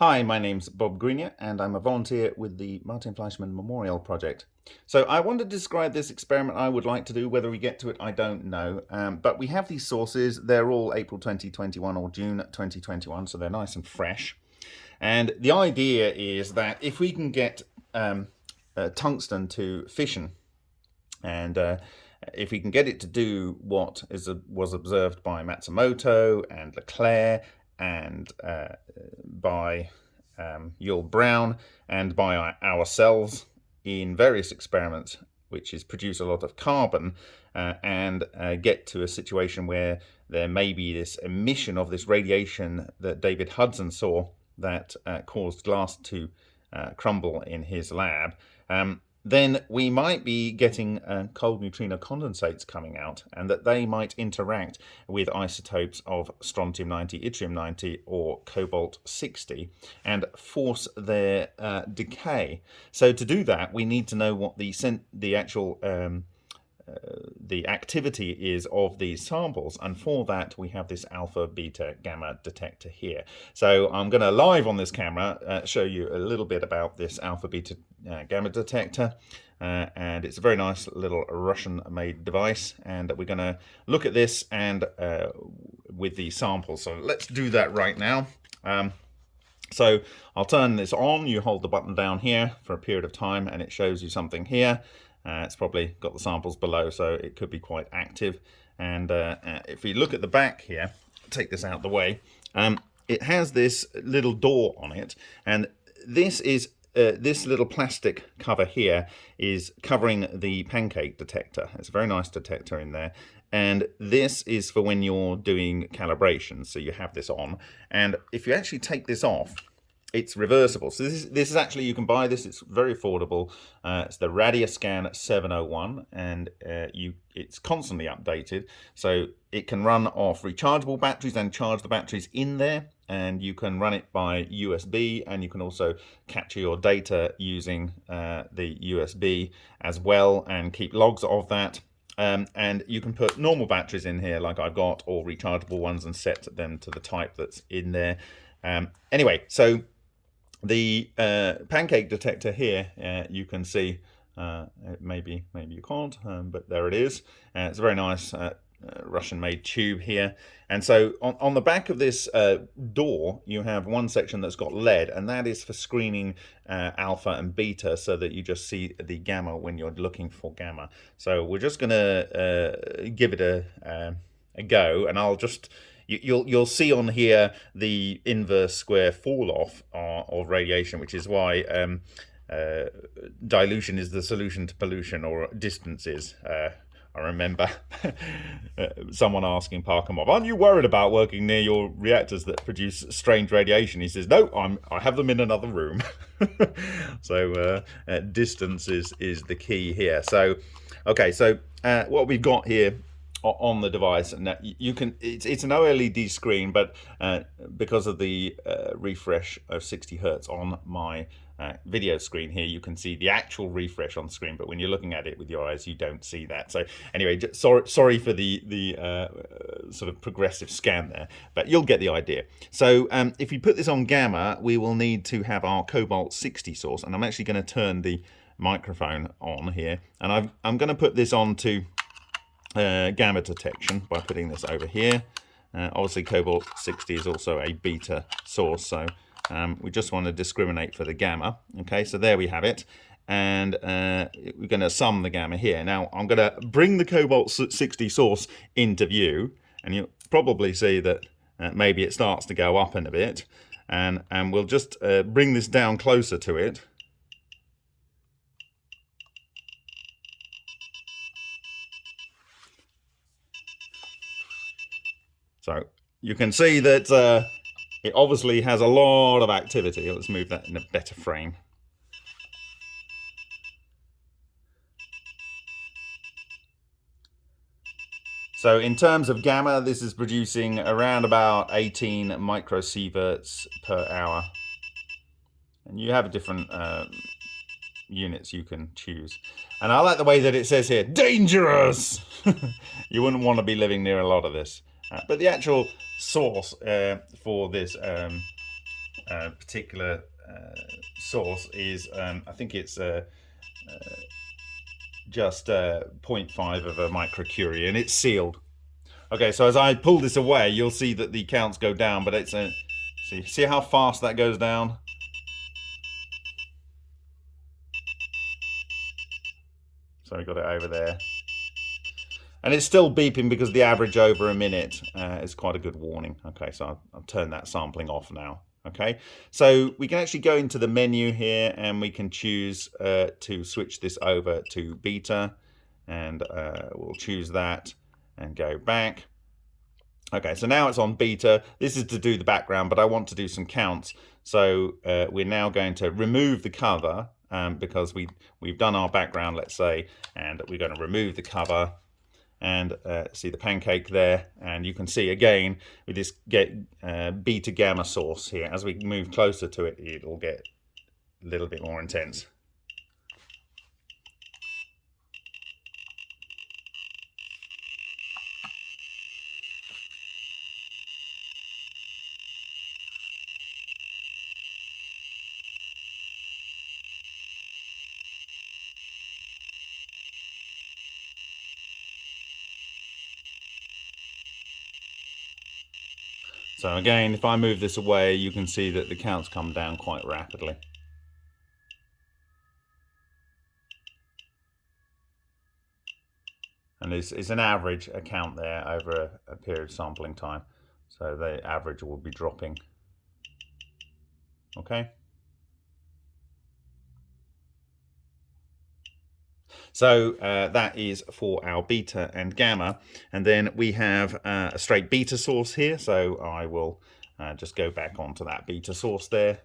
Hi, my name's Bob Greenyer and I'm a volunteer with the Martin Fleischmann Memorial Project. So I want to describe this experiment I would like to do. Whether we get to it, I don't know. Um, but we have these sources. They're all April 2021 or June 2021, so they're nice and fresh. And the idea is that if we can get um, uh, tungsten to fission and uh, if we can get it to do what is a, was observed by Matsumoto and LeClair and uh, by um, Yull Brown and by ourselves in various experiments, which is produce a lot of carbon uh, and uh, get to a situation where there may be this emission of this radiation that David Hudson saw that uh, caused glass to uh, crumble in his lab. Um, then we might be getting uh, cold neutrino condensates coming out and that they might interact with isotopes of strontium-90, yttrium-90 or cobalt-60 and force their uh, decay. So to do that we need to know what the, the actual um, the activity is of these samples and for that we have this alpha beta gamma detector here. So I'm going to live on this camera uh, show you a little bit about this alpha beta uh, gamma detector uh, and it's a very nice little Russian made device and we're going to look at this and uh, with the samples. So let's do that right now. Um, so I'll turn this on. You hold the button down here for a period of time and it shows you something here uh, it's probably got the samples below, so it could be quite active. And uh, uh, if we look at the back here, take this out the way, um, it has this little door on it. And this is uh, this little plastic cover here is covering the pancake detector. It's a very nice detector in there. And this is for when you're doing calibration. So you have this on. And if you actually take this off, it's reversible. So this is, this is actually, you can buy this, it's very affordable. Uh, it's the Radioscan 701 and uh, you it's constantly updated. So it can run off rechargeable batteries and charge the batteries in there and you can run it by USB and you can also capture your data using uh, the USB as well and keep logs of that. Um, and you can put normal batteries in here like I've got or rechargeable ones and set them to the type that's in there. Um, anyway, so the uh, pancake detector here, uh, you can see, uh, maybe maybe you can't, um, but there it is. Uh, it's a very nice uh, Russian-made tube here. And so on, on the back of this door, you have one section that's got lead, and that is for screening alpha and beta so that you just see the gamma when you're looking for gamma. So we're just going to give it a, a go, and I'll just you, you'll you'll see on here the inverse square fall off uh, of radiation, which is why um, uh, dilution is the solution to pollution or distances. Uh, I remember uh, someone asking Parkhomov, aren't you worried about working near your reactors that produce strange radiation? He says, no, I'm, I have them in another room. so uh, uh, distance is, is the key here. So, okay, so uh, what we've got here on the device and you can it's, it's an OLED screen but uh, because of the uh, refresh of 60 hertz on my uh, video screen here you can see the actual refresh on screen but when you're looking at it with your eyes you don't see that. So anyway sorry sorry for the the uh, sort of progressive scan there but you'll get the idea. So um, if we put this on gamma we will need to have our cobalt 60 source and I'm actually going to turn the microphone on here and i am going to put this on to uh, gamma detection by putting this over here. Uh, obviously cobalt 60 is also a beta source, so um, we just want to discriminate for the gamma. Okay, so there we have it. And uh, we're going to sum the gamma here. Now I'm going to bring the cobalt 60 source into view, and you'll probably see that uh, maybe it starts to go up in a bit. And, and we'll just uh, bring this down closer to it So you can see that uh, it obviously has a lot of activity. Let's move that in a better frame. So in terms of gamma, this is producing around about 18 microsieverts per hour. And you have different uh, units you can choose. And I like the way that it says here, dangerous! you wouldn't want to be living near a lot of this. But the actual source uh, for this um, uh, particular uh, source is, um, I think it's uh, uh just uh, 0.5 of a microcurie and it's sealed. Okay, so as I pull this away, you'll see that the counts go down, but it's a, see, see how fast that goes down? So we got it over there. And it's still beeping because the average over a minute uh, is quite a good warning. Okay, so I'll, I'll turn that sampling off now. Okay, so we can actually go into the menu here and we can choose uh, to switch this over to beta and uh, we'll choose that and go back. Okay, so now it's on beta. This is to do the background, but I want to do some counts. So uh, we're now going to remove the cover um, because we, we've done our background, let's say, and we're going to remove the cover and uh, see the pancake there. And you can see again with this get uh, beta gamma source here. As we move closer to it it'll get a little bit more intense So again, if I move this away, you can see that the counts come down quite rapidly. And it's, it's an average account there over a, a period of sampling time. So the average will be dropping. Okay. So uh, that is for our beta and gamma. And then we have uh, a straight beta source here. So I will uh, just go back onto that beta source there.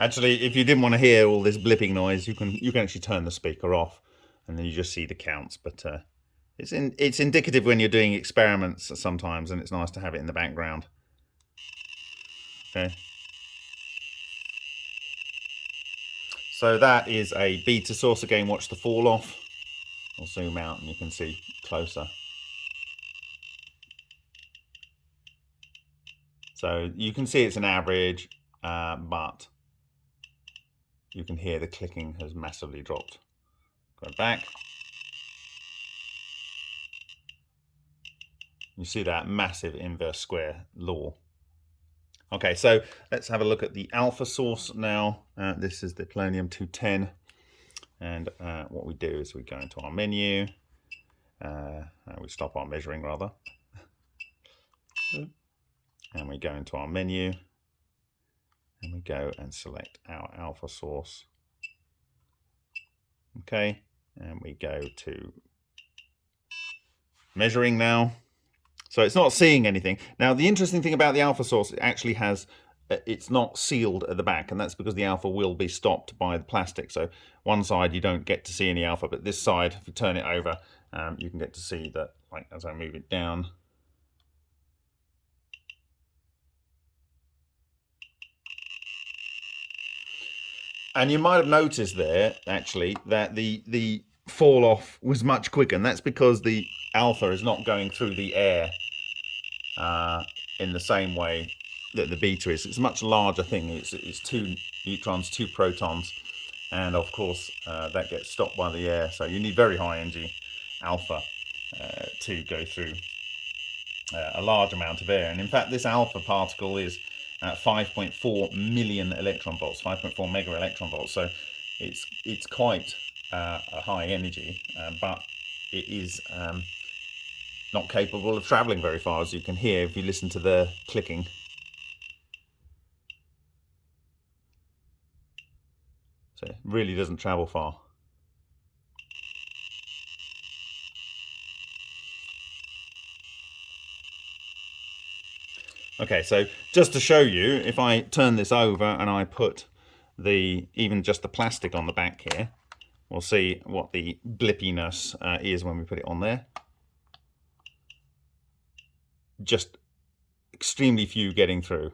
Actually, if you didn't want to hear all this blipping noise, you can you can actually turn the speaker off, and then you just see the counts. But uh, it's in, it's indicative when you're doing experiments sometimes, and it's nice to have it in the background. Okay. So that is a beta source. Again, watch the fall off. I'll zoom out and you can see closer. So you can see it's an average, uh, but you can hear the clicking has massively dropped. Go back. You see that massive inverse square law. Okay, so let's have a look at the alpha source now. Uh, this is the Polonium 210. And uh, what we do is we go into our menu. Uh, we stop our measuring rather. and we go into our menu and we go and select our alpha source. Okay and we go to measuring now. So it's not seeing anything. Now the interesting thing about the alpha source it actually has uh, it's not sealed at the back and that's because the alpha will be stopped by the plastic. So one side you don't get to see any alpha but this side if you turn it over um, you can get to see that like as I move it down And you might have noticed there, actually, that the, the fall off was much quicker. And that's because the alpha is not going through the air uh, in the same way that the beta is. It's a much larger thing. It's, it's two neutrons, two protons. And of course, uh, that gets stopped by the air. So you need very high energy alpha uh, to go through uh, a large amount of air. And in fact, this alpha particle is 5.4 million electron volts, 5.4 mega electron volts. So it's it's quite uh, a high energy, uh, but it is um, not capable of traveling very far, as you can hear if you listen to the clicking. So it really doesn't travel far. Okay, so just to show you, if I turn this over and I put the even just the plastic on the back here, we'll see what the blippiness uh, is when we put it on there. Just extremely few getting through.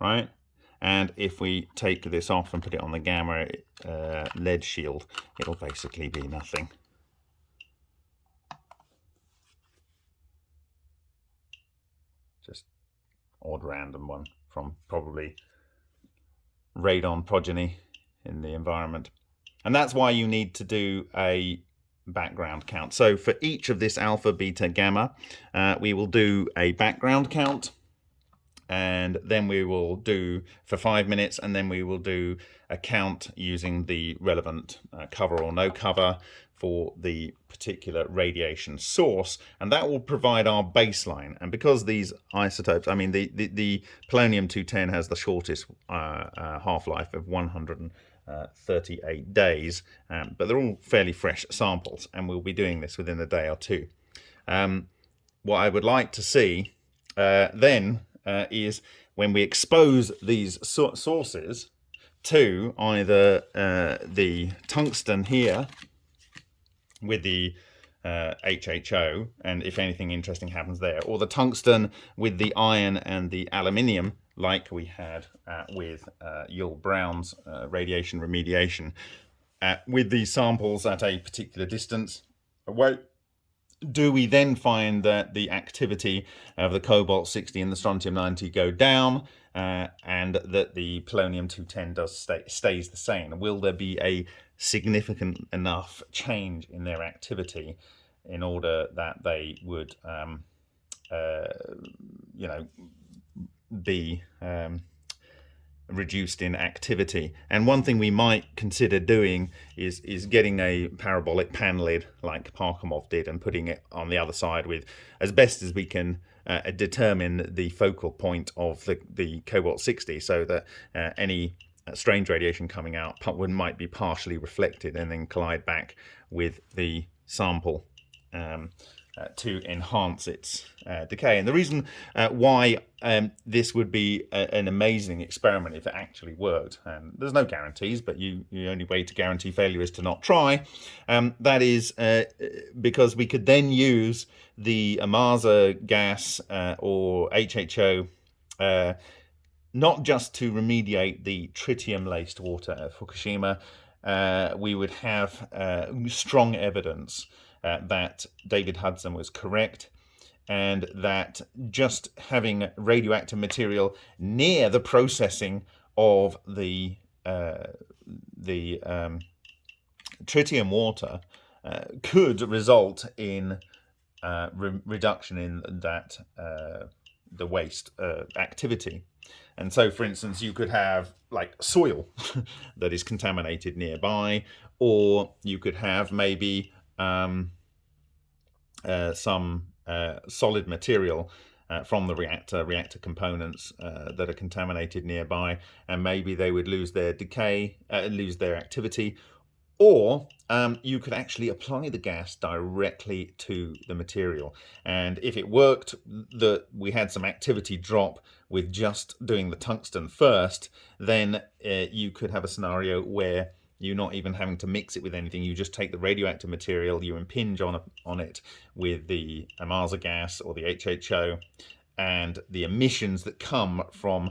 right? And if we take this off and put it on the gamma uh, lead shield, it'll basically be nothing. Just odd random one from probably radon progeny in the environment. And that's why you need to do a background count. So for each of this alpha, beta, gamma, uh, we will do a background count and then we will do for five minutes and then we will do a count using the relevant uh, cover or no cover for the particular radiation source and that will provide our baseline. And because these isotopes I mean the the, the polonium 210 has the shortest uh, uh, half-life of 138 days um, but they're all fairly fresh samples and we'll be doing this within a day or two. Um, what I would like to see uh, then uh, is when we expose these so sources to either uh, the tungsten here with the uh, HHO, and if anything interesting happens there, or the tungsten with the iron and the aluminium, like we had uh, with uh, Yull Brown's uh, radiation remediation, uh, with these samples at a particular distance away do we then find that the activity of the cobalt 60 and the strontium 90 go down uh, and that the polonium 210 does stay, stays the same? Will there be a significant enough change in their activity in order that they would, um, uh, you know, be um, reduced in activity. And one thing we might consider doing is is getting a parabolic pan lid like Parkhomov did and putting it on the other side with as best as we can uh, determine the focal point of the, the cobalt 60 so that uh, any uh, strange radiation coming out might be partially reflected and then collide back with the sample. Um, uh, to enhance its uh, decay. And the reason uh, why um, this would be a, an amazing experiment if it actually worked, and there's no guarantees, but you, the only way to guarantee failure is to not try, um, that is uh, because we could then use the Ohmasa gas uh, or HHO uh, not just to remediate the tritium-laced water at Fukushima, we would have strong evidence uh, that David Hudson was correct and that just having radioactive material near the processing of the uh, the um, tritium water uh, could result in uh, re reduction in that uh, the waste uh, activity. And so, for instance, you could have like soil that is contaminated nearby, or you could have maybe um, uh, some uh, solid material uh, from the reactor, reactor components uh, that are contaminated nearby, and maybe they would lose their decay, lose their activity, or um, you could actually apply the gas directly to the material. And if it worked, that we had some activity drop with just doing the tungsten first, then uh, you could have a scenario where you're not even having to mix it with anything. You just take the radioactive material, you impinge on, a, on it with the Ohmasa gas or the HHO, and the emissions that come from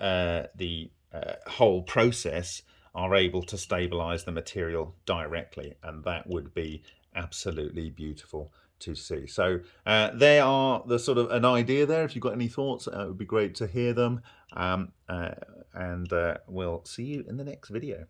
uh, the uh, whole process are able to stabilize the material directly. And that would be absolutely beautiful to see. So uh, are the sort of an idea there. If you've got any thoughts, uh, it would be great to hear them. Um, uh, and uh, we'll see you in the next video.